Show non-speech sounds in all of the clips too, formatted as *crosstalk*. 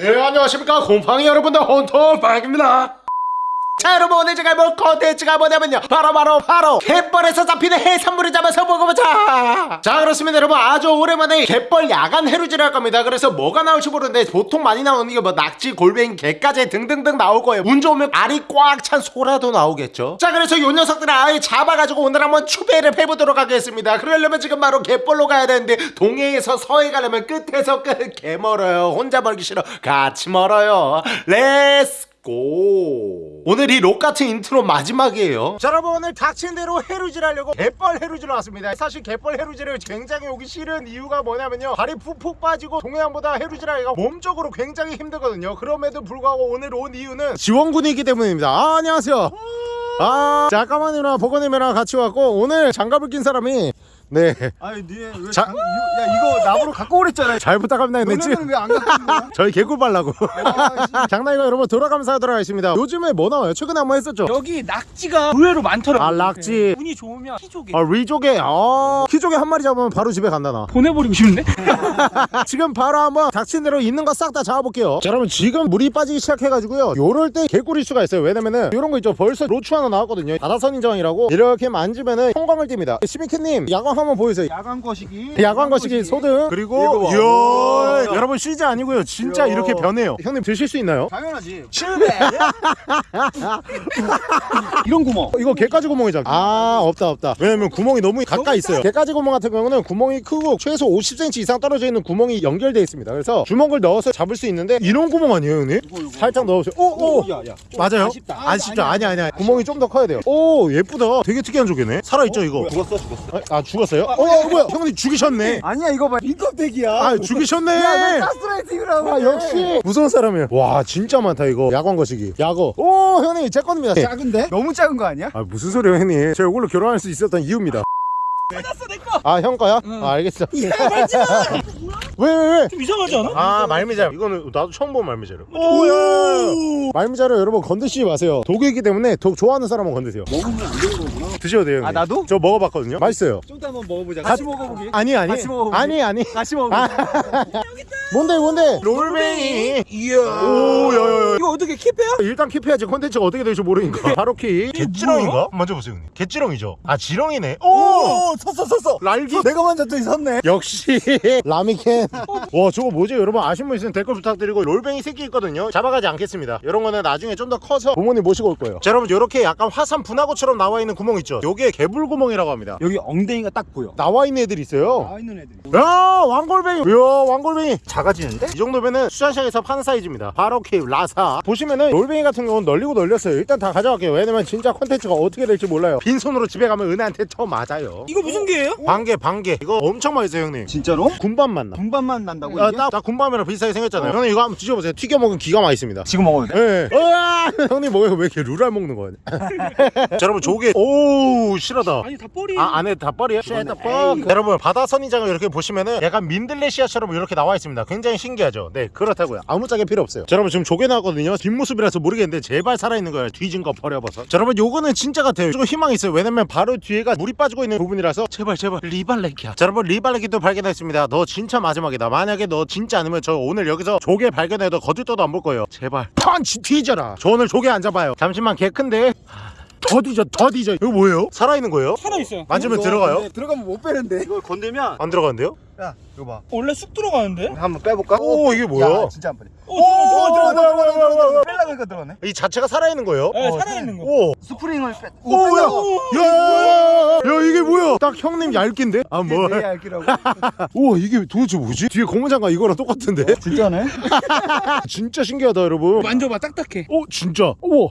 네 안녕하십니까. 곰팡이 여러분들 헌터퐝입니다 자 여러분 오늘 제가 해볼 컨텐츠가 뭐냐면요. 바로 바로 바로 갯벌에서 잡히는 해산물을 잡아서 먹어보자. 자 그렇습니다 여러분. 아주 오랜만에 갯벌 야간 해루질을 할 겁니다. 그래서 뭐가 나올지 모르는데 보통 많이 나오는 게 뭐 낙지 골뱅이 게까지 등등등 나올 거예요. 운 좋으면 알이 꽉 찬 소라도 나오겠죠. 자 그래서 요 녀석들을 아예 잡아가지고 오늘 한번 추배를 해보도록 하겠습니다. 그러려면 지금 바로 갯벌로 가야 되는데 동해에서 서해 가려면 끝에서 끝. 개 멀어요. 혼자 멀기 싫어. 같이 멀어요. let's go. 오늘 이 록 같은 인트로 마지막이에요. 자 여러분 오늘 닥친 대로 해루질 하려고 갯벌 해루질 왔습니다. 사실 갯벌 해루질을 굉장히 오기 싫은 이유가 뭐냐면요. 발이 푹푹 빠지고 동해안보다 해루질 하기가 몸적으로 굉장히 힘들거든요. 그럼에도 불구하고 오늘 온 이유는 지원군이기 때문입니다. 아, 안녕하세요. 아 잠깐만이랑 보건님이랑 같이 왔고 오늘 장갑을 낀 사람이 네. 아니 니왜 자- 장... 야 이거 나보러 갖고 오랬잖아. 잘 부탁합니다 했지 너네는 왜안 갖고 온 거야? *laughs* 저희 개굴 발라고. 아, *laughs* 장난이고 여러분 돌아가면서 하도록 하겠습니다. 요즘에 뭐 나와요? 최근에 한번 했었죠? 여기 낙지가 의외로 많더라고. 아, 낙지. 운이 좋으면 키조개. 아 리조개. 아 키조개 한 마리 잡으면 바로 집에 간다 나. 보내버리고 싶은데? *laughs* 지금 바로 한번 닥친 대로 있는 거 싹 다 잡아볼게요. 자 여러분 지금 물이 빠지기 시작해가지고요. 요럴 때 개꿀일 수가 있어요. 왜냐면은 요런 거 있죠? 벌써 로추 하나 나왔거든요. 바다선인장이라고. 이렇게 만지면은 형광을 띱니다. 시미키님 야광 한번 보여주세요. 야광 거시기. 야광 거시기 소등. 그리고 이거 봐. 이야. 여러분 CG 아니고요. 진짜 이야. 이렇게 변해요. 형님 드실 수 있나요? 당연하지. *laughs* 이런 구멍. 어, 이거 개까지 구멍이잖아. 아 없다 없다. 왜냐면 구멍이 너무 가까이 있어요. 개까지 구멍 같은 경우는 구멍이 크고 최소 50cm 이상 떨어져 있는 구멍이 연결되어 있습니다. 그래서 주먹을 넣어서 잡을 수 있는데 이런 구멍 아니에요 형님? 살짝 넣으세요. 오오. 야야. 맞아요? 아쉽다. 안 쉽죠 아니 아니 아니. 구멍이 좀 더 커야 돼요. 오 예쁘다. 되게 특이한 조개네. 살아있죠 이거? 죽었어 죽었어. 아, 아, 죽었어 요? 어, 어 뭐야? 형님 죽이셨네. 아니야 이거 봐 인껍데기야. 아 죽이셨네. 야왜 가스라이팅이라고 아 역시. 무서운 사람이에요. 와 진짜 많다 이거. 야광 거시기. 야거. 오 형님 제 겁니다. 작은데? 너무 작은 거 아니야? 아 무슨 소리예요 형님? 제가 이걸로 결혼할 수 있었던 이유입니다. 찾았어 내 거. 아형 거야? 아 알겠어. 야 말지마. *laughs* 왜 왜 왜? 좀 이상하지 않아? 아 말미잘. 이거는 나도 처음 본 말미잘을 오야! 말미잘을 여러분. 건드시지 마세요. 독이기 때문에 독 좋아하는 사람은 건드세요. 먹으면 안 되는 거구나. 드셔도 돼요 형님. 아, 나도? 저 먹어봤거든요. 맛있어요. 좀 이따 한번 먹어보자. 같이 먹어보기? 아니 아니. 같이 먹어보기. 아니 아니. 같이 먹어보기? 아. *laughs* 뭔데 뭔데? 골뱅이. 이야 어떻게 keep해요? 일단 keep해야지. 컨텐츠가 어떻게 될지 모르니까. 바로 keep. 갯지렁인가? 만져보세요 형님. 갯지렁이죠? 아 지렁이네. 오! 오! 섰어 섰어. 날기. 내가 만졌더니 섰네. 역시. *laughs* 라미캔 *laughs* 와 저거 뭐지? 여러분 아신 분 있으면 댓글 부탁드리고. 골뱅이 새끼 있거든요. 잡아가지 않겠습니다. 이런 거는 나중에 좀 더 커서 부모님 모시고 올 거예요. 자 여러분 이렇게 약간 화산 분화구처럼 나와 있는 구멍 있죠? 요게 개불구멍이라고 합니다. 여기 엉덩이가 딱 보여. 나와 있는 애들이 있어요. 나와 있는 애들이. 야 왕골뱅이. 이야 왕골뱅이. 작아지는데? 이 정도면은 수산시장에서 파는 사이즈입니다. 바로 킵 라사 보시면은 롤뱅이 같은 경우는 널리고 널렸어요. 일단 다 가져갈게요. 왜냐면 진짜 컨텐츠가 어떻게 될지 몰라요. 빈손으로 집에 가면 은혜한테 처음 맞아요. 이거 무슨 개예요? 반개 반개. 이거 엄청 맛있어요 형님. 진짜로? 군밤 맛나. 분반만 난다고 야, 이게? 딱, 딱 군밤이랑 비슷하게 생겼잖아요. 형님 이거 한번 드셔보세요. 튀겨 먹으면 기가 맛있습니다. 지금 먹어도 돼? 예. 으아! *laughs* 형님 뭐예요 왜 이렇게 룰알 먹는 거야 *laughs* 자 여러분 조개. 오우 실하다. 아니 다 뻘이. 아 안에 닭발이야? 여러분 바다 선인장을 이렇게 보시면은 약간 민들레시아처럼 이렇게 나와 있습니다. 굉장히 신기하죠? 네 그렇다고요. 아무짝에 필요 없어요. 자 여러분 지금 조개 나왔거든요 뒷모습이라서 모르겠는데 제발 살아있는 거예요. 뒤진 거 버려봐서. 자 여러분 요거는 진짜 같아요. 조금 희망이 있어요. 왜냐면 바로 뒤에가 물이 빠지고 있는 부분이라서. 제발 제발. 리발레키야. 자 여러분 리발레키도 발견했습니다. 너 진짜 마지막이다. 만약에 너 진짜 아니면 저 오늘 여기서 조개 발견해도 거짓도도 안 볼 거예요. 제발. 펀치 뒤져라. 저 오늘 조개 안 잡아요. 잠시만 개 큰데. 더 뒤져 더 뒤져. 이거 뭐예요? 살아있는 거예요? 살아 있어요. 만지면 들어가요? 근데 들어가면 못 빼는데. 이걸 건들면 안 들어가는데요? 야 이거 봐 원래 쑥 들어가는데. 한번 빼볼까? 오 이게 뭐야? 야, 진짜 안 빼네 어, 오 들어가, 들어가 들어가, 들어가 들어가 빼려고 하니까 들어가네 이 자체가 살아있는 거예요? 네, 어, 살아 있는 거. 오! 스프링을 빼 오, 야! 야! 야, 이게 뭐야? 딱 형님 얇긴데? 아, 내 뭐. 얇기라고 *laughs* 우와, 이게 도대체 뭐지? 뒤에 고무장갑 이거랑 똑같은데? 진짜네 *laughs* 진짜 신기하다, 여러분. 만져봐 딱딱해. 오, 진짜. 우와.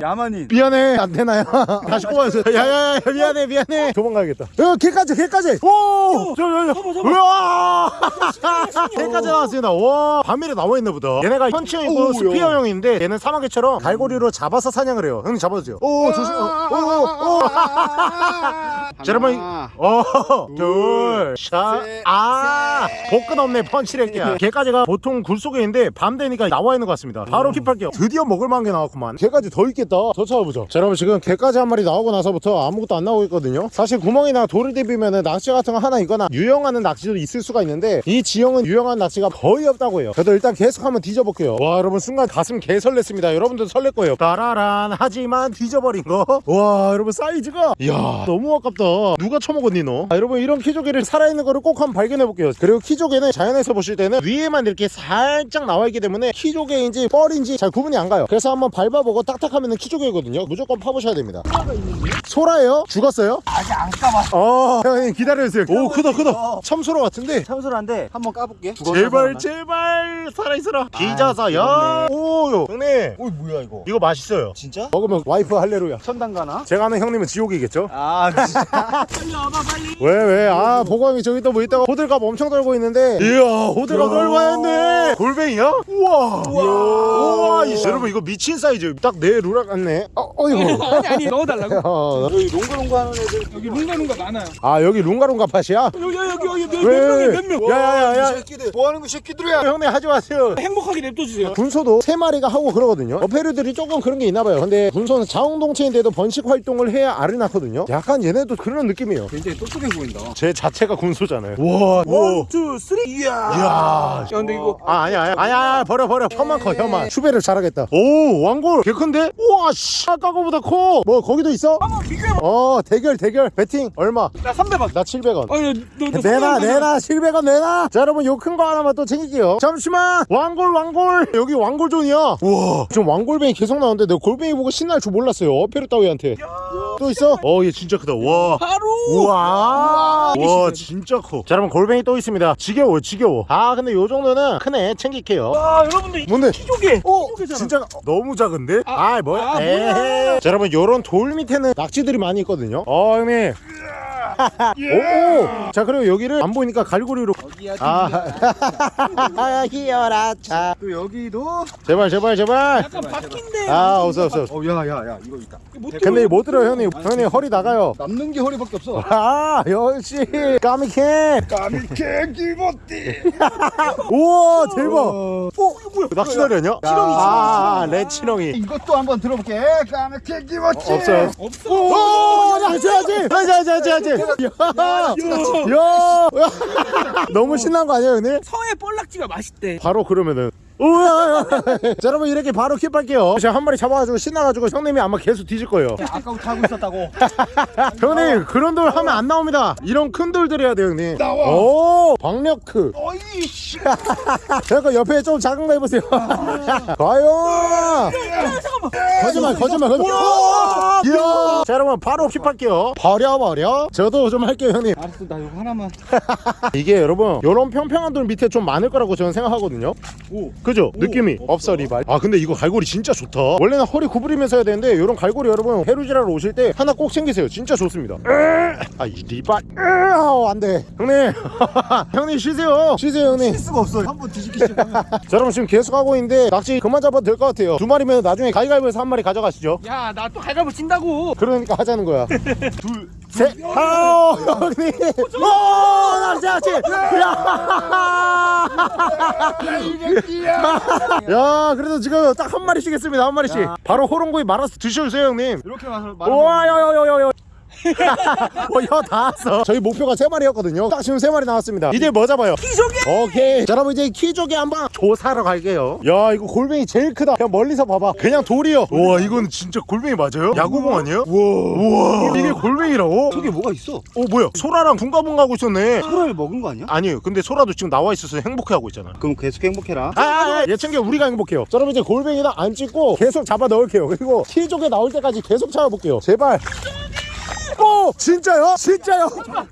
야만인 미안해, 안 되나요? *laughs* 다시 꼽아주세요. 야, 야, 야, 미안해, 미안해. 도망가야겠다. 야, 개까지, 개까지. 오! 저, 저, 저. 잡아, 잡아. 우와! *laughs* 개까지 나왔습니다. 와, 밤일에 나와 있나 보다. 얘네가 오우야. 스피어형인데 얘는 사마개처럼 갈고리로 잡아서 사냥을 해요. 형님 잡아주세요. 오, 조심. 오, 오, 오. *laughs* 자, 여러분 하나, 어둘 샷 아 복근 없네 펀치렉이야 개까지가 *laughs* 보통 굴 속에 있는데 밤 되니까 나와 있는 것 같습니다 바로 킵할게요 드디어 먹을 만한 게 나왔구만 개까지 더 있겠다 더 찾아보자 자 여러분 지금 개까지 한 마리 나오고 나서부터 아무것도 안 나오고 있거든요 사실 구멍이나 돌을 디비면은 낚시 같은 거 하나 있거나 유용하는 낚시 도 있을 수가 있는데 이 지형은 유용한 낚시가 거의 없다고 해요. 그래도 일단 계속 한번 뒤져볼게요. 와 여러분 순간 가슴 개 설렜습니다. 여러분들도 설렐 거예요. 따라란 하지만 뒤져버린 거와 여러분 사이즈가? 이야 너무 아깝다. 누가 처먹었니 너? 아, 여러분 이런 키조개를 살아있는 거를 꼭 한번 발견해 볼게요. 그리고 키조개는 자연에서 보실 때는 위에만 이렇게 살짝 나와 있기 때문에 키조개인지 뻘인지 잘 구분이 안 가요. 그래서 한번 밟아보고 딱딱하면 키조개거든요. 무조건 파보셔야 됩니다. 소라예요? 죽었어요? 아직 안 까봤어. 어 형님 기다려주세요. 오 크다 크다. 참소 라 같은데. 참소한데 한번 까볼게. 제발 제발. 살아있어라. 뒤져서 야오 형님. 오 뭐야 이거? 이거 맛있어요. 진짜? 먹으면 와이프 할레루야. 천당 가나? 제가 아는 형님은 지옥이겠죠? 아 진짜. *laughs* 빨리 와봐 빨리. 왜 왜? 아 보광이 저기 또 뭐 있다가 호들갑 엄청 떨고 있는데. 이야 호들갑 떨고 왔네. 골뱅이야? 우와. 우와. 이 여러분 이거 미친 사이즈. 딱 내 루락 같네. 어, 어이구 *laughs* 아니 아니 넣어달라고? *laughs* 어, 여기 롱가롱가 하는 애들. 여기 lun가lun가 많아요. 아 여기 룽가룽가 팟이야? 여기 여기 여기 몇 왜? 명이 몇명? 야야야야. 새끼들. 뭐 하는 거 새끼들이야? 형님 하지 마세요. 행복하게 냅둬주세요. 군소도 세 마리가 하고 그러거든요. 어패류들이 조금 그런 게 있나 봐요. 근데 군소는 자웅동체인데도 번식 활동을 해야 알을 낳거든요. 약간 얘네도 그런 느낌이에요. 굉장히 똑똑해 보인다. 제 자체가 군소잖아요. 와, 와. 투 쓰리. 이야. 이야. 야 근데 이거 아 아니야 아니야. 아니야 버려 버려. 혀만 커 혀만. 추배를 잘하겠다. 오 왕골. 개 큰데? 우와 씨. 아까 거보다 커 뭐 거기도 있어? 한번 비교해봐. 어 대결 대결. 배팅 얼마? 나 300원. 나 700원. 아니 너 너 내놔 내놔 700원 내놔. 자 여러분 요 큰 거 하나만 또 챙길게요. 잠시만. 왕골 왕골. 여기 왕골존이야. 우와. 지금 왕골뱅이 계속 나오는데 내가 골뱅이 보고 신날 줄 몰랐어요. 어페르 따위한테. 또 있어? 어 얘 진짜 크다. 와. 바로. 우와. 와. 진짜 커자 여러분 골뱅이 또 있습니다. 지겨워 지겨워. 아 근데 요 정도는 크네. 챙길게요. 와 여러분들 뭔데? 키조개. 오 키조개잖아. 진짜 너무 작은데? 아, 뭐야? 아. 뭐야. 자 여러분 요런 돌 밑에는 낙지들이 많이 있거든요. 어 형님 오! 자 그리고 여기를 안 보이니까 갈고리로 어디야? 아 희열아 *laughs* 차또 여기도. 제발 제발 제발 약간 바뀐데 아 없어 없어 어 야야야 이거 있다. 근데 못 들어요 형님 형님 허리 나가요 남는 게 허리밖에 없어. *laughs* 아 역시 까미캔 까미케 기버띠. *laughs* 우와 대박 어? 낚시다리 아니야? 치렁이, 아 레치렁이 이것도 한번 들어볼게. 까미케 기버띠. 없어요 없어 오, 야지, 야지, 야지, 야지, 야지, 야, 야, 너무 신난 거 아니에요, 형님? 서해 볼락지가 맛있대 바로 그러면은. 우와, 자, 여러분 이렇게 바로 킵할게요. 제가 한 마리 잡아가지고 신나가지고 형님이 아마 계속 뒤질 거예요. 아까부터 하고 있었다고. *laughs* 형님 그런 돌 하면 안 나옵니다. 이런 큰 돌들 해야 돼요, 형님. 나와. 오, 박력크. 어이 씨. 잠깐 옆에 좀 작은 거 해보세요. *laughs* 과연. 거짓말, 거짓말, 거짓말. 이야. 자, 여러분 바로 킵할게요. 버려, 버려. 저도 좀 할게요, 형님. 알았어 나 이거 하나만. *laughs* 이게 여러분 이런 평평한 돌 밑에 좀 많을 거라고 저는 생각하거든요 오. 그죠? 느낌이. 없어 리발 아 근데 이거 갈고리 진짜 좋다. 원래는 허리 구부리면서 해야 되는데 이런 갈고리 여러분 해루지라로 오실 때 하나 꼭 챙기세요. 진짜 좋습니다. 아이 리발 아우 안돼. 형님. *laughs* 형님 쉬세요. 쉬세요 형님. 할 수가 없어. 한번 뒤집기 시작하면. *laughs* 자 여러분 지금 계속 하고 있는데 낚시 그만 잡아도 될 것 같아요. 두 마리면 나중에 가위가위보에서 한 마리 가져가시죠. 야 나또 갈가보 친다고. 그러니까 하자는 거야. *laughs* 둘, 셋, 아우 형님, 오 낚시 낚시, 야, 야 그래도 지금 딱 한 마리씩 했습니다 한 마리씩. 바로 호롱구이 말아서 드셔주세요 형님. 이렇게 와서 우와 야 야 야야야. 어혀다 왔어. 저희 목표가 세 마리였거든요. 딱 지금 세 마리 나왔습니다. 이제 뭐 잡아요? 키조개 오케이. 자, 여러분 이제 키조개 한번 조사하러 갈게요. 야, 이거 골뱅이 제일 크다. 그냥 멀리서 봐봐. 그냥 돌이요. 우와, 이건 진짜 골뱅이 맞아요? 야구공 아니에요? 우와, 우와. 이게 골뱅이라고? 저게 뭐가 있어? 어, 뭐야? 소라랑 붕가붕가 하고 있었네. 소라를 먹은 거 아니야? 아니에요. 근데 소라도 지금 나와 있어서 행복해하고 있잖아. 그럼 계속 행복해라. 아, 아, 아, 얘 챙겨 우리가 행복해요. 자, 여러분 이제 골뱅이다 안 찍고 계속 잡아 넣을게요. 그리고 키조개 나올 때까지 계속 잡아볼게요. 제발. 오, 진짜요? 진짜요?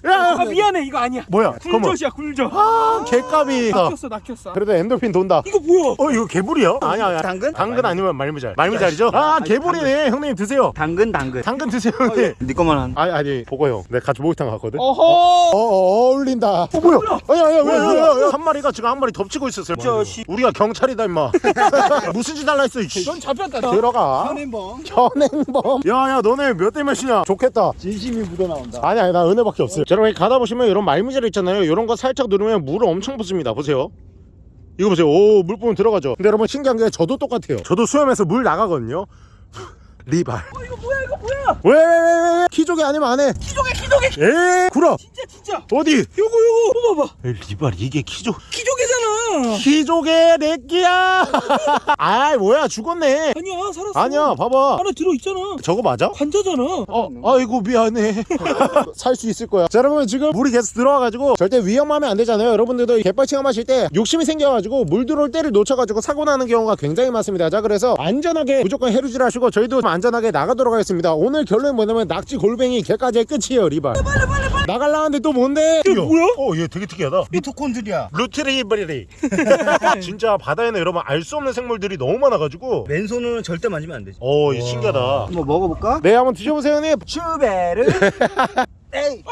야, 아 미안해 이거 아니야 뭐야? 굴젓이야 굴젓 아, 개값이. 낚였어 낚였어 그래도 엔돌핀 돈다. 이거 뭐야 어, 이거 개불이야? 아니야, 아니야. 당근? 당근 아니면 말미잘. 말미잘이죠? 아, 개불이네. 형님 드세요. 당근 당근. 당근 드세요, 형님. 네 거만 한. 아니, 아니, 보고 형. 내가 같이 목욕탕 갔거든. 어, 어허 어, 어 울린다. 어, 뭐야? 아니, 아니, 왜, 왜, 왜, 왜? 한 마리가 지금 한 마리 덮치고 있었어요. 저 씨. 우리가 경찰이다, 임마. *laughs* 무슨 짓 할라 했어, 이씨. 넌 잡혔다 들어가. 현행범. 현행범. 야, 야, 너네 몇 대 몇이냐? 좋겠다. 진심이야. 은이 묻어 나온다. 아니 아니 나 은혜밖에 없어요. 자, 여러분 가다 보시면 이런 말미잘 있잖아요. 이런 거 살짝 누르면 물을 엄청 붓습니다. 보세요. 이거 보세요. 오 물부분 들어가죠. 근데 여러분 신기한 게 저도 똑같아요. 저도 수염에서 물 나가거든요 리발 어, 이거 뭐야 이거 뭐야? 왜왜왜왜 키조개 아니면 안해 키조개 키조개. 에 구라 진짜 진짜. 어디 요거 요거 봐봐. 리발 이게 키조 키조개잖아. 키조개 내끼야 *laughs* 아이 뭐야 죽었네 아니야 살았어. 아니야 봐봐 안에 들어 있잖아. 저거 맞아? 관자잖아. 어, 아이고 미안해. *laughs* 살 수 있을 거야. 자, 여러분 지금 물이 계속 들어와가지고 절대 위험하면 안 되잖아요. 여러분들도 갯벌 체험하실 때 욕심이 생겨가지고 물 들어올 때를 놓쳐가지고 사고 나는 경우가 굉장히 많습니다. 자, 그래서 안전하게 무조건 해루질 하시고 저희도 안 전하게 나가도록 하겠습니다. 오늘 결론이 뭐냐면 낙지 골뱅이 개까지의 끝이에요, 리발. 나갈라는데 또 뭔데? 이게 뭐야? 어, 얘 되게 특이하다. 미토콘드리아. 루트리버리. *laughs* 진짜 바다에는 여러분 알 수 없는 생물들이 너무 많아가지고. 맨손으로는 절대 만지면 안 되지. 어, 신기하다. 한번 먹어볼까? 네, 한번 드셔보세요, 형님. 슈베르. *laughs* 에이.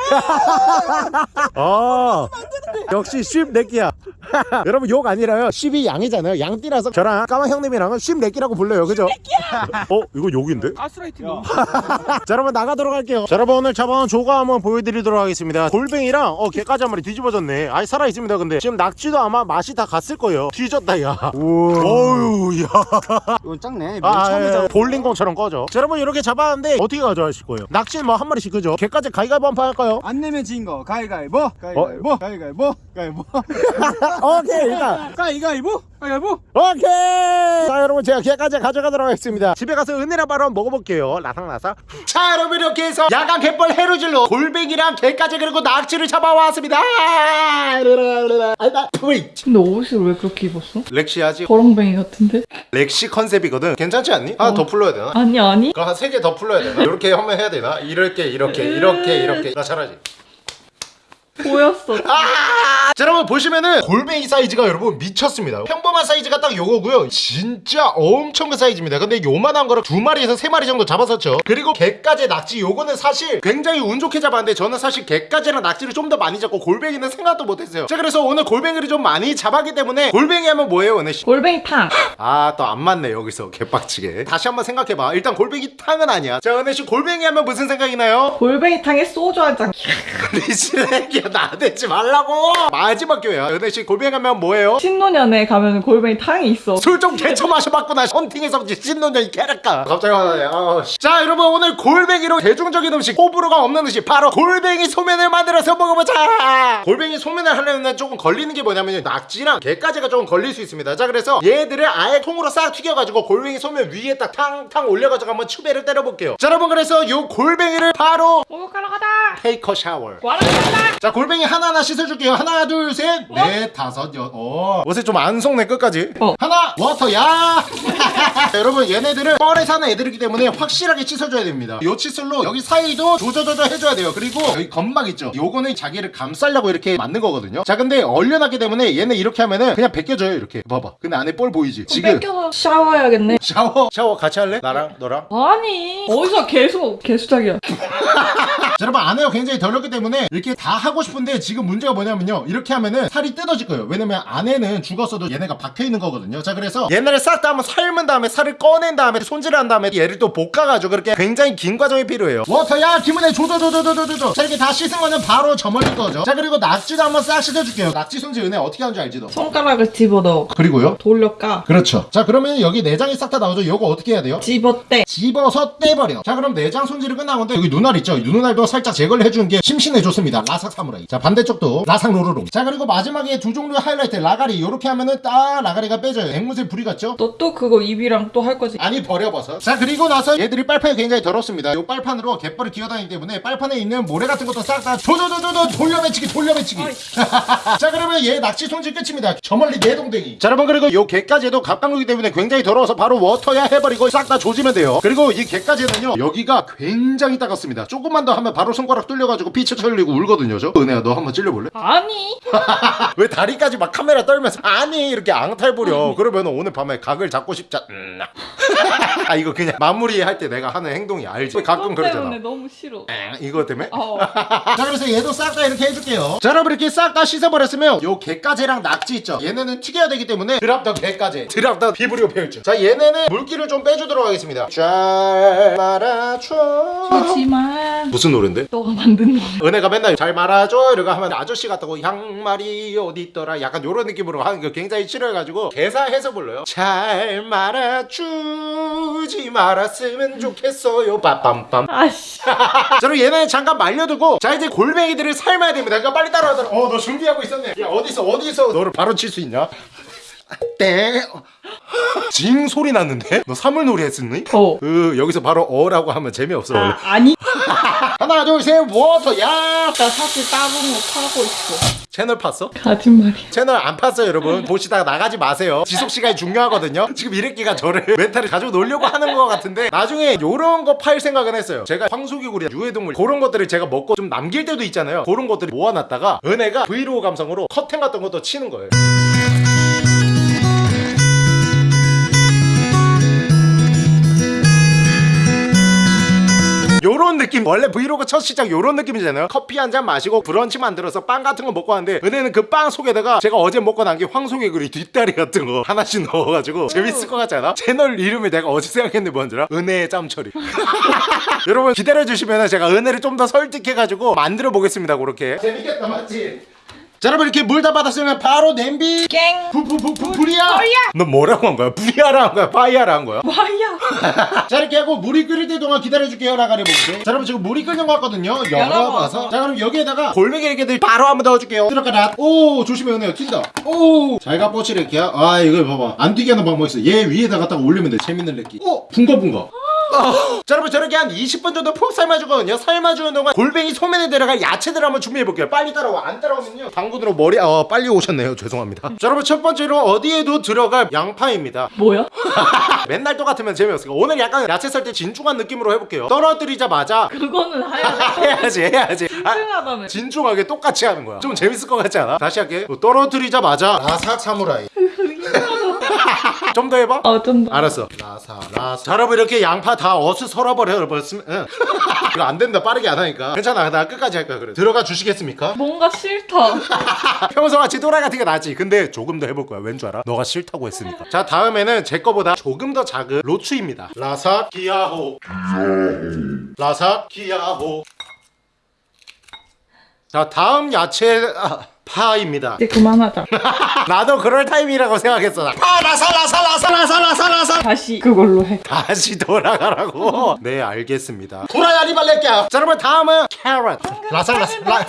아 *laughs* 역시 쉽 내끼야 *laughs* 여러분 욕 아니라요 쉽이 양이잖아요 양띠라서 저랑 까만 형님이랑은 쉽 내끼라고 불러요 그죠? 어 이거 욕인데? 가스라이팅. *laughs* 자 여러분 나가도록 할게요 자 여러분 오늘 잡아온 조가 한번 보여드리도록 하겠습니다 골뱅이랑 어 개까지 한 마리 뒤집어졌네 아니 살아있습니다 근데 지금 낙지도 아마 맛이 다 갔을 거예요 뒤졌다 야 어우 야 이건 작네. 아, 처음에 예, 잡. 볼링공처럼 꺼져 자 여러분 이렇게 잡았는데 어떻게 가져가실 거예요? 낙지는 뭐 한 마리씩 그죠? 개까지 가위가위보 한판 할까요? 안 내면 진 거. 가위가위보. 가위가위보. 가위가위보. 가위보. *laughs* 오케이 일단 가위가위보. 가위가위보. 오케이 자 여러분 제가 개까지 가져가도록 하겠습니다 집에 가서 은혜랑 바로 한번 먹어볼게요 라상라상 자 여러분 이렇게 해서 야간 갯벌 해루질로 골뱅이랑 개까지 그리고 낙지를 잡아왔습니다 근데 옷을 왜 그렇게 입었어? 렉시하지 거렁뱅이 같은데? 렉시 컨셉이거든 괜찮지 않니? 하나 더 풀러야 되나? 아니 아니 그거 한세 개 더 풀러야 되나? 이렇게 한번 해야 되나? 이렇게 이렇게 이렇게 이렇게 나 잘하지 보였어. 아! 자 여러분 보시면은 골뱅이 사이즈가 여러분 미쳤습니다. 평범한 사이즈가 딱 요거고요. 진짜 엄청 큰 사이즈입니다. 근데 요만한 거를 두 마리에서 세 마리 정도 잡았었죠. 그리고 개까지 낙지 요거는 사실 굉장히 운 좋게 잡았는데 저는 사실 개까지랑 낙지를 좀 더 많이 잡고 골뱅이는 생각도 못했어요. 자 그래서 오늘 골뱅이를 좀 많이 잡았기 때문에 골뱅이 하면 뭐예요 은혜 씨? 골뱅이탕. 아 또 안 맞네 여기서 개빡치게. 다시 한번 생각해봐. 일단 골뱅이 탕은 아니야. 자 은혜 씨 골뱅이 하면 무슨 생각이 나요? 골뱅이탕에 소주 한 잔. *laughs* 리시레기야 나대지 말라고. 마지막 교회야. 은혜씨 골뱅이 하면 뭐예요? 신노년에 가면 골뱅이 탕이 있어. 술 좀 개쳐 마셔봤구나. 헌팅에서 찐노년이 캐랄까 갑자기 화나네. 씨. 자 여러분 오늘 골뱅이로 대중적인 음식 호불호가 없는 음식 바로 골뱅이 소면을 만들어서 먹어보자. 골뱅이 소면을 하려면 조금 걸리는 게 뭐냐면 낙지랑 게까지가 조금 걸릴 수 있습니다. 자 그래서 얘들을 아예 통으로 싹 튀겨가지고 골뱅이 소면 위에 딱 탕탕 올려가지고 한번 추배를 때려볼게요. 자 여러분 그래서 요 골뱅이를 바로 목욕하러 가자. 테이커 샤워 자 골뱅이 하나하나 씻어줄게요. 하나 둘셋넷 다섯 여섯 어. 옷에 좀 안 속네 끝까지. 어. 하나 워터야! *laughs* 여러분 얘네들은 뻘에 사는 애들이기 때문에 확실하게 씻어줘야 됩니다. 요 칫솔로 여기 사이도 조져조져 해줘야 돼요. 그리고 여기 점막 있죠? 요거는 자기를 감싸려고 이렇게 만든 거거든요. 자 근데 얼려놨기 때문에 얘네 이렇게 하면은 그냥 벗겨져요 이렇게. 봐봐. 근데 안에 뻘 보이지? 지금. 뺏겨서 샤워해야겠네. 샤워? 샤워 같이 할래? 나랑? 너랑? 아니. 어디서 개수 개수작이야. 자, 여러분 안에가 굉장히 덜었기 때문에 이렇게 다 하고 싶 은데 지금 문제가 뭐냐면요. 이렇게 하면은 살이 뜯어질 거예요. 왜냐면 안에는 죽었어도 얘네가 박혀있는 거거든요. 자 그래서 얘네를 싹 다 한번 삶은 다음에 살을 꺼낸 다음에 손질을 한 다음에 얘를 또 볶아가지고 그렇게 굉장히 긴 과정이 필요해요. 워터야 기분에 조져조져조져조져 자 이렇게 다 씻은 거는 바로 저멀릴 거죠 자 그리고 낙지도 한번 싹 씻어줄게요. 낙지 손질 은혜 어떻게 하는지 알지 너? 손가락을 집어넣어. 그리고요? 돌려까? 그렇죠. 자 그러면 여기 내장이 싹 다 나오죠? 요거 어떻게 해야 돼요? 집어떼. 집어서 떼버려. 자 그럼 내장 손질이 끝난 건데 여기 눈알 있죠? 이 눈알도 살짝 제거를 해주는 게 심신해 좋습니다. 라삭 사무라이 자 반대쪽도 라삭 로로롱 자 그리고 마지막에 두 종류의 하이라이트. 라가리. 이렇게 하면은 딱 라가리가 빼져요. 앵무새 부리 같죠? 너 또 그거 입이랑 또 할 거지. 아니 버려버섯 자 그리고 나서 얘들이 빨판이 굉장히 더럽습니다. 이 빨판으로 갯벌을 기어다니기 때문에 빨판에 있는 모래 같은 것도 싹 다 조조조조조 돌려매치기 돌려매치기. *laughs* 자 그러면 얘 낚시 손질 끝입니다. 저 멀리 내동댕이. 자 여러분 그리고 요 개까지도 갑각류이기 때문에 굉장히 더러워서 바로 워터야 해버리고 싹 다 조지면 돼요. 그리고 이 개까지는요 여기가 굉장히 따갑습니다. 조금만 더 하면 바로 손가락 뚫려가지고 피 쳐쳐 흘리고 울거든요 저 은혜야 너 한번 찔려볼래? 아니 *laughs* 왜 다리까지 막 카메라 떨면서 아니 이렇게 앙탈 부려 그러면 오늘 밤에 각을 잡고 싶자 음. *laughs* 아 이거 그냥 마무리할 때 내가 하는 행동이 알지 가끔 때문에 그러잖아 너무 싫어. 엥, 이거 때문에? 어. *laughs* 자 그래서 얘도 싹 다 이렇게 해줄게요 자 여러분 이렇게 싹 다 씻어버렸으면 요 개까지랑 낙지 있죠 얘네는 튀겨야 되기 때문에 드랍더 개까지 드랍더 비브리오 페일즈 자 얘네는 물기를 좀 빼주도록 하겠습니다 잘 말아줘 하지만 무슨 노랜데? 너가 만든 노래. 은혜가 맨날 잘 말아 줘! 이러고 하면 아저씨 같다고 양말이 어디 있더라? 약간 요런 느낌으로 하는 거 굉장히 싫어해가지고 개사해서 불러요. 잘 말아주지 말았으면 좋겠어요. 빠빰빰. 아씨. 자 그럼 얘는 잠깐 말려두고 자 이제 골뱅이들을 삶아야 됩니다. 그러니까 빨리 따라와라 어너 준비하고 있었네. 야 어디서 어디서 너를 바로 칠 수 있냐? 땡 징 소리 났는데? 너 사물놀이 했었니? 어. 그 여기서 바로 어라고 하면 재미없어. 아, 아니. *laughs* 하나 둘셋 워터 야! 나 사실 따본 거 파고 있어. 채널 팠어? 거짓말이야. 채널 안 팠어요 여러분. 보시다가 나가지 마세요. 지속시간이 중요하거든요. 지금 이래끼가 저를 *laughs* 멘탈을 가지고 놀려고 하는 것 같은데 나중에 요런 거 팔 생각은 했어요. 제가 황소개구리 유해동물 그런 것들을 제가 먹고 좀 남길 때도 있잖아요. 그런 것들을 모아놨다가 은혜가 브이로그 감성으로 커튼 같은 것도 치는 거예요 요런 느낌 원래 브이로그 첫 시작 요런 느낌이잖아요 커피 한 잔 마시고 브런치 만들어서 빵 같은 거 먹고 하는데 은혜는 그 빵 속에다가 제가 어제 먹고 남긴 황소개구리 뒷다리 같은 거 하나씩 *laughs* 넣어가지고 재밌을 것 같지 않아? 채널 이름을 내가 어제 생각했는데 뭔지 알아? 은혜의 짬처리 *laughs* 여러분 기다려주시면 제가 은혜를 좀 더 설득해가지고 만들어 보겠습니다 그렇게 재밌겠다 맞지? 자 여러분 이렇게 물 다 받았으면 바로 냄비. 깽. 부부부부 불이야. 너 뭐라고 한 거야? 불이야라 한 거야? fire야라 한 거야? 와야. *laughs* 자 이렇게 하고 물이 끓일 때 동안 기다려줄게요. 나가리 보고 자 여러분 지금 물이 끓는 것 같거든요. 열어봐서. 자 그럼 여기에다가 골뱅이 이렇게들 바로 한번 넣어줄게요. 들어가라 오 조심해 은혜야. 튄다. 오잘가 뽀치를 이렇게 아 이거 봐봐. 안 튀게 하는 방법 있어. 얘 위에다가 딱 올리면 돼. 재밌는 렉기 오 붕거붕거 *laughs* 자 여러분 저렇게 한 20분 정도 푹 삶아주거든요. 삶아주는 동안 골뱅이 소면에 들어갈 야채들 한번 준비해볼게요. 빨리 따라와. 안 따라오면요. 당근으로 머리 어 빨리 오셨네요. 죄송합니다. 자 여러분 첫 번째로 어디에도 들어갈 양파입니다. 뭐야? *laughs* 맨날 똑같으면 재미없으니까. 오늘 약간 야채 썰 때 진중한 느낌으로 해볼게요. 떨어뜨리자마자 그거는 *laughs* 하야. 해야지 해야지. 아, 증하다며. 진중하게 똑같이 하는 거야. 좀 재밌을 것 같지 않아? 다시 할게. 떨어뜨리자마자 라사 사무라이 좀 더 해봐? 어, 좀 더. 알았어. 라사 라사. 자 여러분 이렇게 양파 다 어스 썰어버려 여러분. 응. *laughs* 이거 안 된다. 빠르게 안 하니까. 괜찮아. 나 끝까지 할 거야 그래. 들어가 주시겠습니까? 뭔가 싫다. *laughs* 평소 같이 또라이 같은 게 낫지. 근데 조금 더 해볼 거야. 왠 줄 알아? 너가 싫다고 했으니까. 자 다음에는 제 거보다 조금 더 작은 로추입니다. 라사 기야호. 라사 기야호. 자 다음 야채 아, 파입니다 이제 그만하자. *laughs* 나도 그럴 타임이라고 생각했어 나. 파 라사 라사 라사 라사 라사 라사 다시 그걸로 해. 다시 돌아가라고 *laughs* 네 알겠습니다 도라야 리 발레끼야 자 여러분 다음은 carrot 라사 라사 라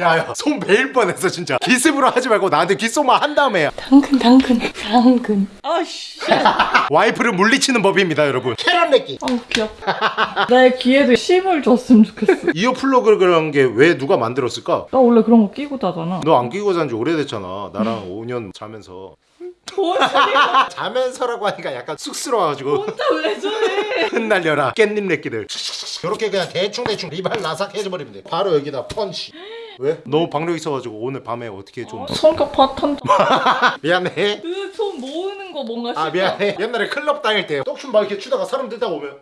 야야 손 베일 뻔했어 진짜 기습으로 하지 말고 나한테 귓속만 한 다음에 당근, 당근, 당근. 아씨. *laughs* 와이프를 물리치는 법입니다 여러분 carrot 내끼 어우, 귀엽다. 나의 귀에도 심을 줬으면 좋겠어. earplug 그런 게 왜 누가 만들었을까? 나 원래 그런 거 끼고 자잖아. 너 안 끼고 잔 지 오래됐잖아 나랑 5년 자면서 뭔 소리야? 자면서라고 하니까 약간 쑥스러워가지고 혼자 왜 저래? 흩날려라 깻잎 내끼들 이렇게 그냥 대충대충 리발 나삭 해줘버리면 돼 바로 여기다 펀치 왜? 너무 박력 있어가지고 오늘 밤에 어떻게 좀 성격 파탄다. *laughs* 미안해 그손 모으는 거 뭔가 싫다. 아 미안해 옛날에 클럽 다닐 때 떡춤 막 이렇게 추다가 사람 들다 오면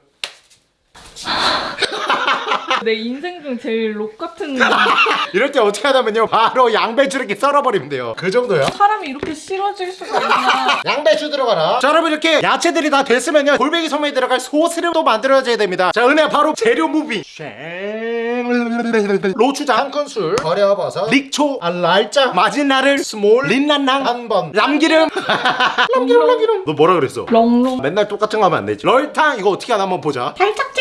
*laughs* 내 인생 중 제일 록 같은 *laughs* 이럴 때 어떻게 하냐면요. 바로 양배추 이렇게 썰어버리면 돼요. 그 정도요? 사람이 이렇게 싫어질 수가 있나? *laughs* 양배추 들어가라. 자 여러분 이렇게 야채들이 다 됐으면요. 골뱅이 소면에 들어갈 소스를 또 만들어줘야 됩니다. 자 은혜야 바로 재료 무비. 로추장. 한 큰술. 버려버섯. 릭초. 알랄자 마지나를. 스몰. 린난낭. 한번. 람기름. 람기름 람기름. 너 뭐라 그랬어? 롱롱. 맨날 똑같은 거 하면 안 되지. 럴탕. 이거 어떻게 하나 한번 보자. 살짝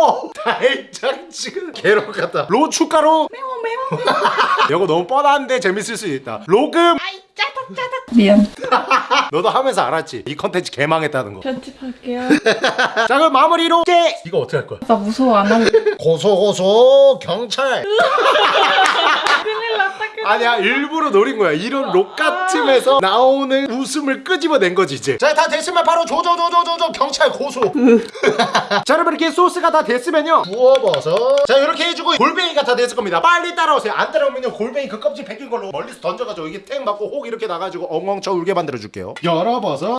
어 달짝 지금 개로 같다 로 추가루 매워 매워. *laughs* 이거 너무 뻔한데 재밌을 수 있다 로금 미안. *laughs* 너도 하면서 알았지 이 컨텐츠 개망했다는 거 편집할게요. *laughs* 자 그럼 마무리로 깨 이거 어떻게 할 거야? 나 무서워 안 할래. 고소 고소 경찰 큰일 아니야 일부러 노린 거야. 이런 록같음에서 나오는 웃음을 끄집어낸 거지 이제. 자 다 됐으면 바로 조조조조조조 경찰 고소. *laughs* 자 여러분 이렇게 소스가 다 됐으면요. 부어버서. 자 이렇게 해주고 골뱅이가 다 됐을 겁니다. 빨리 따라오세요. 안 따라오면요 골뱅이 그 껍질 벗긴 걸로 멀리서 던져가지고 이게 탱 맞고 혹 이렇게 나가지고 엉엉 쳐 울게 만들어줄게요. 열어버서.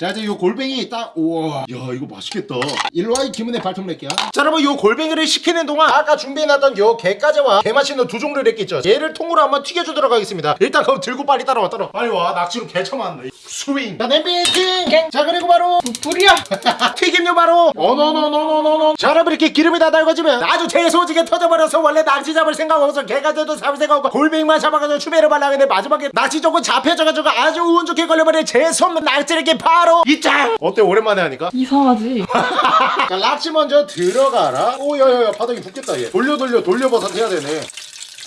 자 이제 요 골뱅이 딱 우와. 야 이거 맛있겠다. 일로와 이 기문에 발톱 낼게요. 자 여러분 요 골뱅이를 식히는 동안 아까 준비해놨던 요 게까지와 게 맛있는 두 종류를 했겠죠. 얘를 통으로 한번 튀겨주도록 하겠습니다. 일단 그럼 들고 빨리 따라와 따라와. 빨리 와. 낙지로 개 처맞네 스윙. 자 냄비 팅자 그리고 바로 불이야. *laughs* 튀김류 바로. 어노노노노노노 자 여러분 이렇게 기름이 다 달궈지면 아주 재소지게 터져버려서 원래 낙지 잡을 생각 없어 개가 돼도 잡을 생각 없고 골뱅이만 잡아가지고 추배를 발라는데 마지막에 낙지 조금 잡혀져가지고 아주 운 좋게 걸려버린 재수없는 낙지를 이렇게 바로 이짱! 어때? 오랜만에 하니까? 이상하지? *laughs* 자 낙지 먼저 들어가라. 오야야야 바닥이 붙겠다 얘. 돌려 돌려 돌려 버섯 해야 되네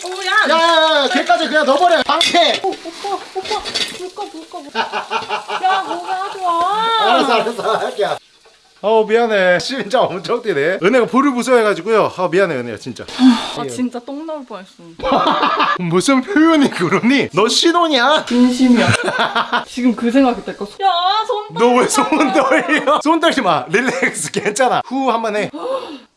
오야. 야야야 걔까지 그냥 넣어버려 방패 오빠 오빠 불꺼 불꺼 불꺼. 야 뭐가 하지 마. 알았어 알았어 할게 어 미안해 진짜 엄청 뛰네 은혜가 불을 무서워해가지고요 아 미안해 은혜야 진짜 아 진짜 똥 나올 뻔했어. *laughs* 무슨 표현이 그러니? 너 신혼이야? 진심이야. *laughs* 지금 그 생각이 들었어. 야손 너왜 손 떨려? 손 떨지 마 릴렉스 괜찮아 후 한 번 해 *laughs*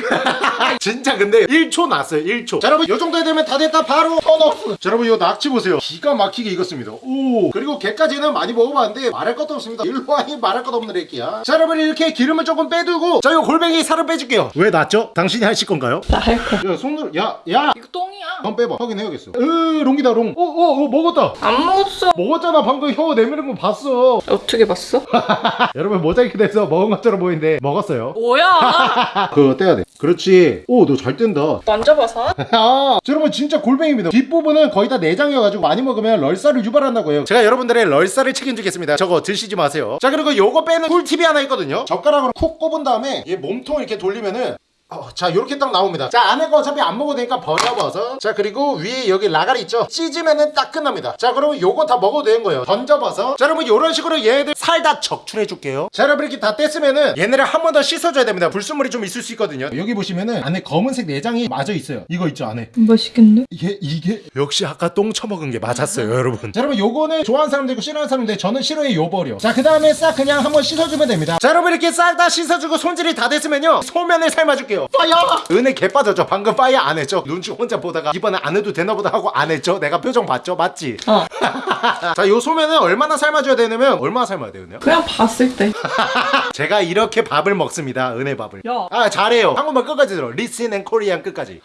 *laughs* 진짜 근데 1초 났어요 1초. 자 여러분 요 정도 되면 다 됐다. 바로 turn off. 자 여러분 요 낙지 보세요. 기가 막히게 익었습니다. 오. 그리고 게까지는 많이 먹어봤는데 말할 것도 없습니다. 일로와이 말할 것 없는 애기야. 자 여러분 이렇게 기름을 조금 빼두고 자 요 골뱅이 살을 빼줄게요. 왜 났죠? 당신이 하실 건가요? 나 할 거. 야 손으로 야야! 이거 똥이야. 한번 빼봐. 확인해야겠어. 으 롱이다 롱. 어 어 어 먹었다. 안 먹었어. 먹었잖아 방금 혀 내미는 거 봤어. *laughs* 어떻게 봤어? *laughs* 여러분 모자이크 돼서 먹은 것처럼 보이는데 먹었어요. 뭐야? *laughs* 그거 떼야 돼. 그렇지. 오 너 잘 뗀다. 만져봐서. 아, 자, 여러분 진짜 골뱅입니다. 뒷부분은 거의 다 내장이어가지고 많이 먹으면 럴사를 유발한다고 해요. 제가 여러분들의 럴사를 책임지겠습니다. 저거 드시지 마세요. 자 그리고 요거 빼는 꿀팁이 하나 있거든요. 젓가락으로 콕 꼽은 다음에 얘 몸통 이렇게 돌리면은 어, 자 이렇게 딱 나옵니다. 자 안에 거 어차피 안 먹어도 되니까 버려버섯 자 그리고 위에 여기 라가리 있죠? 찢으면은 딱 끝납니다. 자 그러면 요거 다 먹어도 되는 거예요. 던져버섯 자 여러분 요런 식으로 얘네들 살 다 적출해 줄게요. 자 여러분 이렇게 다 뗐으면은 얘네를 한 번 더 씻어줘야 됩니다. 불순물이 좀 있을 수 있거든요. 여기 보시면은 안에 검은색 내장이 맞아 있어요. 이거 있죠 안에? 맛있겠네. 이게 이게? 역시 아까 똥 처먹은 게 맞았어요 여러분. 자 여러분 요거는 좋아하는 사람도 있고 싫어하는 사람도 있는데 저는 싫어해 요 버려. 자 그 다음에 싹 그냥 한번 씻어주면 됩니다. 자 여러분 이렇게 싹 다 씻어주고 손질이 다 됐으면요. 소면을 삶아줄게요 fire! 은혜 개 빠졌죠? 방금 fire 안 했죠? 눈치 혼자 보다가 이번에 안 해도 되나 보다 하고 안 했죠? 내가 표정 봤죠? 맞지? 어. *laughs* 자요 소면은 얼마나 삶아줘야 되냐면 얼마나 삶아야 돼요 은혜요? 그냥 봤을 때. *laughs* 제가 이렇게 밥을 먹습니다. 은혜 밥을. 야. 아 잘해요. 한국말 끝까지 들어. listen and Korean 끝까지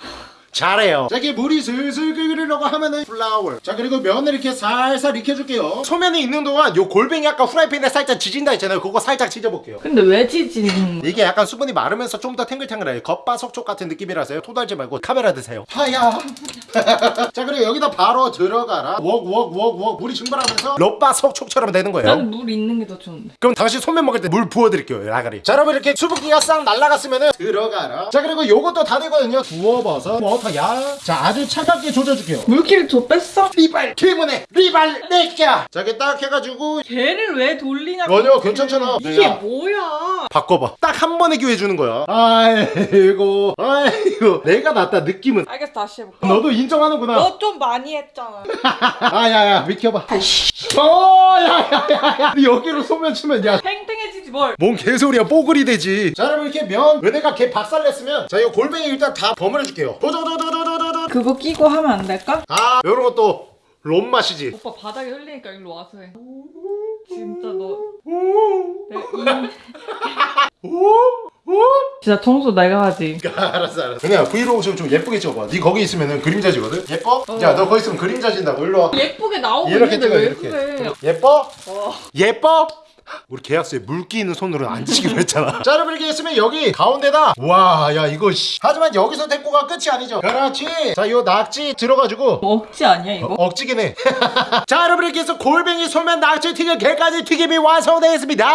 잘해요. 자 이게 물이 슬슬 끓으려고 하면은 플라워. 자 그리고 면을 이렇게 살살 익혀줄게요. 소면이 있는 동안 요 골뱅이 아까 프라이팬에 살짝 지진다 했잖아요. 그거 살짝 지져볼게요. 근데 왜 지지는? 이게 약간 수분이 마르면서 좀 더 탱글탱글해요. 겉바속촉 같은 느낌이라서요. 토달지 말고 카메라 드세요. 하야. *laughs* 자 그리고 여기다 바로 들어가라. 웍웍웍웍. 물이 증발하면서 롯바속촉처럼 되는 거예요. 난 물 있는 게 더 좋은데. 그럼 당신 소면 먹을 때 물 부어드릴게요 라가리. 자 여러분 이렇게 수분기가 싹 날라갔으면은 들어가라. 자 그리고 요것도 다 되거든요. 부어버섯 버터야. 자 아주 차갑게 조져줄게요. 물기를 더 뺐어? 리발 기문에 리발 내끼야 자 이렇게 딱 해가지고 걔를 왜 돌리냐고. 전혀 괜찮잖아. 이게 야, 뭐야? 바꿔봐. 딱 한 번에 기회 주는 거야. 아이고 아이고. 내가 낫다 느낌은. 알겠어 다시 해볼게. 너도 인정하는구나. 너 좀 많이 했잖아. *laughs* 아야야 비켜봐. 어야야야야. 여기로 소면 치면 야. 팽팽해지지 뭘. 뭔 개소리야 뽀글이 되지. 자 여러분 이렇게 면 은혜가 개 박살냈으면 자 이거 골뱅이 일단 다 버무려줄게요. 도도도도도도도 그거 끼고 하면 안 될까? 아 요런 것도 롬 맛이지 오빠 바닥에 흘리니까 일로 와서 해. 진짜 너. 내 진짜 청소 내가 하지. *laughs* 알았어 알았어 은혜야 브이로그 좀, 좀 예쁘게 찍어봐 니 거기 있으면은 그림자지거든 예뻐? 야너 거기 있으면 그림자진다고 일로 와 예쁘게 나오고 이렇게 있는데 찍어 왜 이렇게 그래? 예뻐? 예뻐? 우리 계약서에 물기 있는 손으로는 안 지기로 했잖아 자 여러분 이렇게 했으면 여기 가운데다 와 야 이거 씨 하지만 여기서 데꼬가 끝이 아니죠 그렇지 자요 낙지 들어가지고 억지 아니야 이거? 억지긴 해. *laughs* 자, 여러분 이렇게 해서 골뱅이 소면 낙지 튀김 게까지 튀김이 완성되었습니다.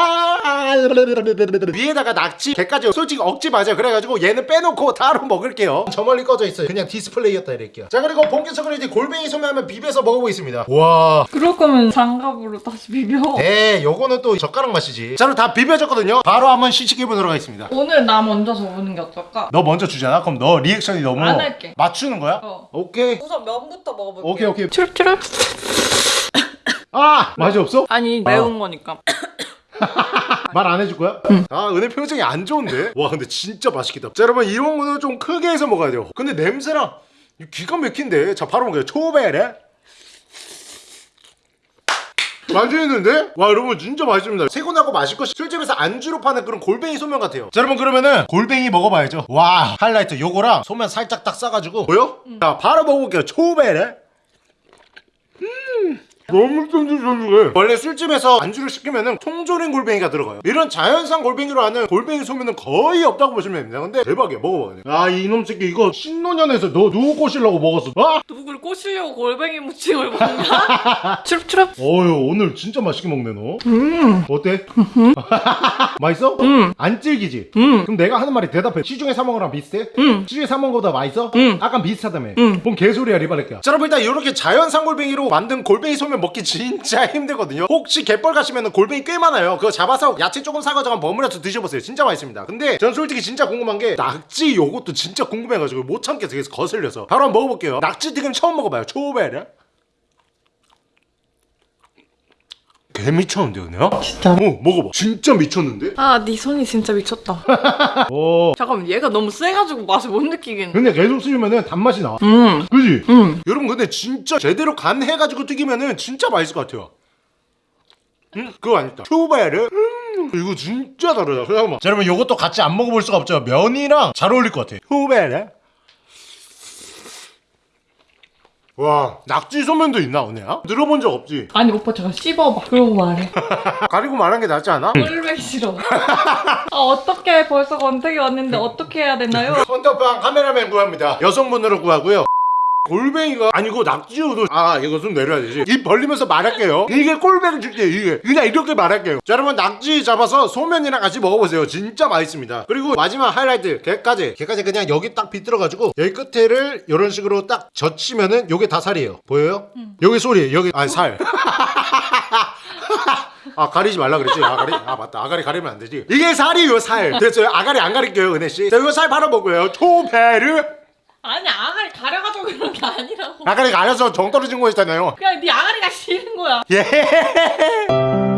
위에다가 낙지 게까지 솔직히 억지 맞아요. 그래가지고 얘는 빼놓고 따로 먹을게요. 저 멀리 꺼져 있어요. 그냥 디스플레이였다 이럴게요. 자, 그리고 본격적으로 이제 골뱅이 소면 한번 비벼서 먹어보겠습니다. 와. 그럴 거면 장갑으로 다시 비벼. 네, 요거는 또 젓가락 맛이지 자 그럼 다 비벼졌거든요 바로 한번 시식해보도록 하겠습니다 오늘 나 먼저 적는 게 어떨까? 너 먼저 주잖아 그럼 너 리액션이 너무 안 할게. 맞추는 거야? 어. 오케이 우선 면부터 먹어볼게. 오케이 오케이 추릅추릅. 아 맛이 없어? 아니 매운 거니까. *laughs* 말안 해줄 거야? 아 은혜 표정이 안 좋은데? 와 근데 진짜 맛있겠다 자 여러분 이런 거는 좀 크게 해서 먹어야 돼요 근데 냄새랑 기가 막힌데 자 바로 먹어요 초베레 맛있는데? 와 여러분 진짜 맛있습니다. 세곤하고 맛있고 술집에서 안주로 파는 그런 골뱅이 소면 같아요. 자 여러분 그러면은 골뱅이 먹어봐야죠. 와 하이라이트. 요거랑 소면 살짝 딱 싸가지고. 보여? 자 바로 먹어볼게요. 초베레 너무 쫀득쫀득해 원래 술집에서 안주를 시키면은 통조림 골뱅이가 들어가요 이런 자연산 골뱅이로 하는 골뱅이 소면은 거의 없다고 보시면 됩니다 근데 대박이야 먹어봐 아 이놈 새끼 이거 신노년에서 너 누구 꼬시려고 먹었어 아! 누굴 꼬시려고 골뱅이 무침을 먹냐? *laughs* 추릅추릅. 어휴 오늘 진짜 맛있게 먹네 너 음. 어때? *laughs* 맛있어? 음. 안 질기지? 음. 그럼 내가 하는 말이 대답해 시중에 사 먹은 거랑 비슷해? 음. 시중에 사 먹은 거보다 맛있어? 음. 약간 비슷하다며 음. 뭔 개소리야 리바레끼야 자 여러분 일단 이렇게 자연산 골뱅이로 만든 골뱅이 소면 먹기 진짜 힘들거든요. 혹시 갯벌 가시면 골뱅이 꽤 많아요. 그거 잡아서 야채 조금 사가지고 버무려서 드셔보세요. 진짜 맛있습니다. 근데 전 솔직히 진짜 궁금한 게 낙지 요것도 진짜 궁금해가지고 못 참겠어 그래서 거슬려서. 바로 한번 먹어볼게요. 낙지 튀김 처음 먹어봐요. 초베르 개 미쳤는데 은혜야? 진짜? 어 먹어봐 진짜 미쳤는데? 아, 네 손이 진짜 미쳤다. *laughs* 어 잠깐만, 얘가 너무 세가지고 맛을 못 느끼겠네. 근데 계속 쓰면은 단맛이 나 음. 그지? 음. 여러분 근데 진짜 제대로 간 해가지고 튀기면은 진짜 맛있을 것 같아요 음 그거 아니다 초베르 음, 이거 진짜 다르다 잠깐만 자 여러분 이것도 같이 안 먹어볼 수가 없죠 면이랑 잘 어울릴 것 같아 초베르 와 낙지 소면도 있나 은혜야? 들어본 적 없지? 아니, 오빠 잠깐 씹어봐. 그러고 말해. *laughs* 가리고 말한 게 낫지 않아? 꼴뱅이 싫어. 아, 어떻게 벌써 건택이 왔는데 어떻게 해야 되나요? 헌터빵 카메라맨 구합니다 여성분으로 구하고요 골뱅이가 아니고 낙지우도 아 이거 좀 내려야 되지. 입 벌리면서 말할게요. 이게 꼴뱅이 줄게 이게. 그냥 이렇게 말할게요. 자 여러분 낙지 잡아서 소면이랑 같이 먹어보세요. 진짜 맛있습니다. 그리고 마지막 하이라이트 게까지. 게까지 그냥 여기 딱 비틀어가지고 여기 끝에를 이런 식으로 딱 젖히면은 요게 다 살이에요. 보여요? 여기 소리 여기 아살. 아 가리지 말라 그랬지? 아가리 아 맞다. 아가리 가리면 안 되지. 이게 살이요 살. 됐어요? 아가리 안 가릴게요 은혜씨. 자 이거 살 바로 먹고요. 초베르 아니, 아가리 가려가지고 그런 게 아니라고. 아가리 가려서 정 떨어진 거였잖아요 그냥 네 아가리가 싫은 거야. 예